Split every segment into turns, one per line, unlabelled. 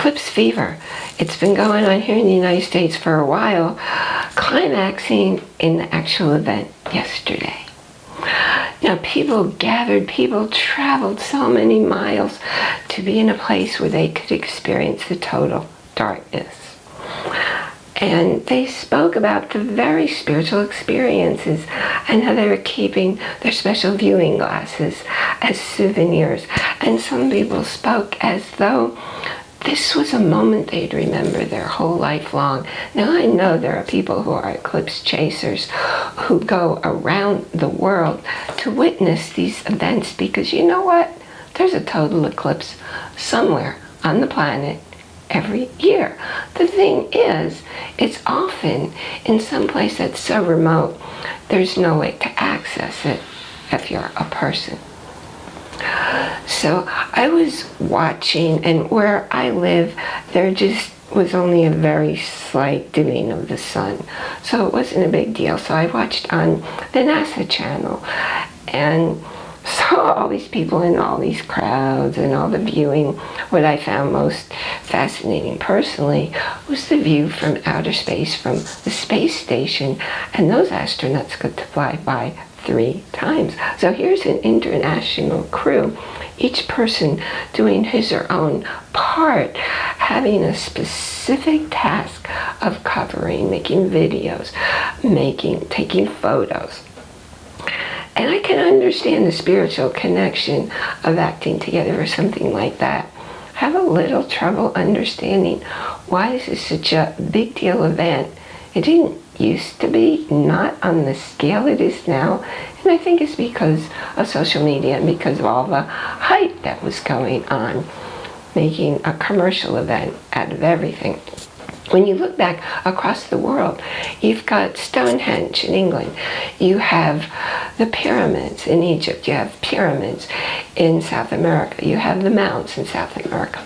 eclipse fever. It's been going on here in the United States for a while, climaxing in the actual event yesterday. Now people gathered, people traveled so many miles to be in a place where they could experience the total darkness. And they spoke about the very spiritual experiences and how they were keeping their special viewing glasses as souvenirs. And some people spoke as though this was a moment they'd remember their whole life long. Now I know there are people who are eclipse chasers who go around the world to witness these events because you know what? There's a total eclipse somewhere on the planet every year. The thing is, it's often in some place that's so remote, there's no way to access it if you're a person. So I was watching, and where I live, there just was only a very slight dimming of the sun. So it wasn't a big deal. So I watched on the NASA channel and saw all these people in all these crowds and all the viewing. What I found most fascinating personally was the view from outer space from the space station and those astronauts got to fly by three times. So here's an international crew, each person doing his or own part, having a specific task of covering, making videos, making, taking photos. And I can understand the spiritual connection of acting together or something like that. I have a little trouble understanding why this is such a big deal event. It didn't used to be, not on the scale it is now. And I think it's because of social media and because of all the hype that was going on, making a commercial event out of everything. When you look back across the world, you've got Stonehenge in England, you have the pyramids in Egypt, you have pyramids in South America, you have the mountains in South America.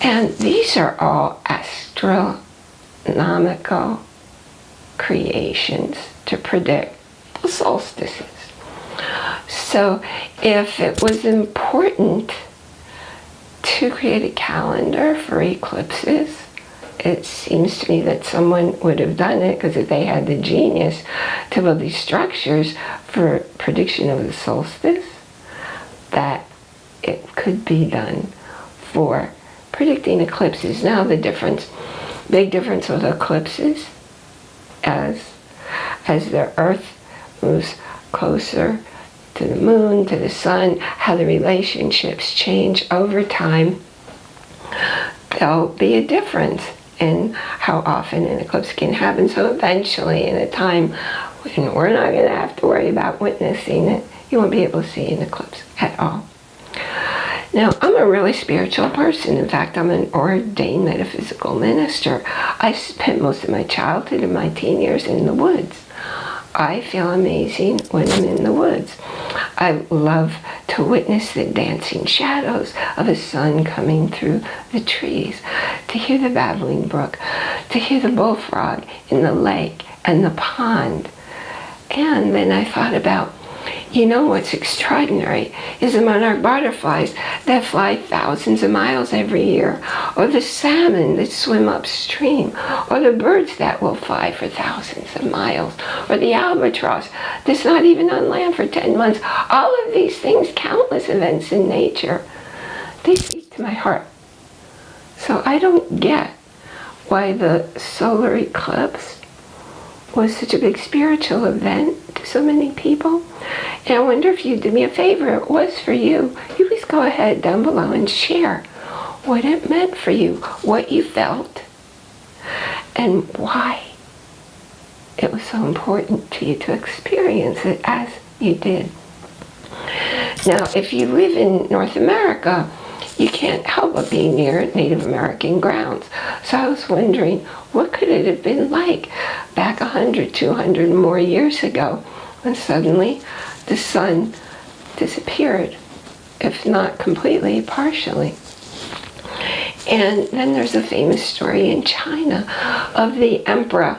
And these are all astronomical creations to predict the solstices. So if it was important to create a calendar for eclipses, it seems to me that someone would have done it because if they had the genius to build these structures for prediction of the solstice, that it could be done for predicting eclipses. Now the difference, big difference with eclipses as as the earth moves closer to the moon, to the sun, how the relationships change over time, there'll be a difference in how often an eclipse can happen. So eventually, in a time when we're not going to have to worry about witnessing it, you won't be able to see an eclipse at all. Now, I'm a really spiritual person. In fact, I'm an ordained metaphysical minister. I spent most of my childhood and my teen years in the woods. I feel amazing when I'm in the woods. I love to witness the dancing shadows of a sun coming through the trees, to hear the babbling brook, to hear the bullfrog in the lake and the pond. And then I thought about you know what's extraordinary is the monarch butterflies that fly thousands of miles every year, or the salmon that swim upstream, or the birds that will fly for thousands of miles, or the albatross that's not even on land for 10 months. All of these things, countless events in nature, they speak to my heart. So I don't get why the solar eclipse was such a big spiritual event to so many people. And I wonder if you'd do me a favor, it was for you. You please go ahead down below and share what it meant for you, what you felt, and why it was so important to you to experience it as you did. Now, if you live in North America, you can't help but be near Native American grounds. So I was wondering, what could it have been like back 100, 200 more years ago when suddenly the sun disappeared, if not completely, partially. And then there's a famous story in China of the emperor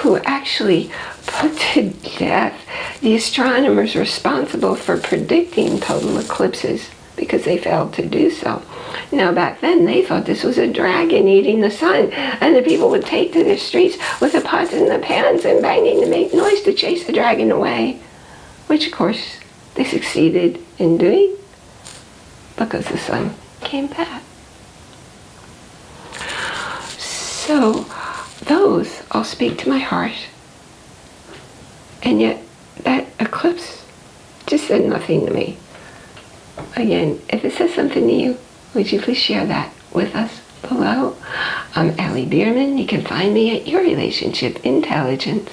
who actually put to death the astronomers responsible for predicting total eclipses because they failed to do so. Now back then they thought this was a dragon eating the sun and the people would take to the streets with the pots and the pans and banging to make noise to chase the dragon away. Which of course they succeeded in doing because the sun came back. So those all speak to my heart. And yet that eclipse just said nothing to me. Again, if it says something to you, would you please share that with us below? I'm Allie Bierman. You can find me at Your Relationship Intelligence.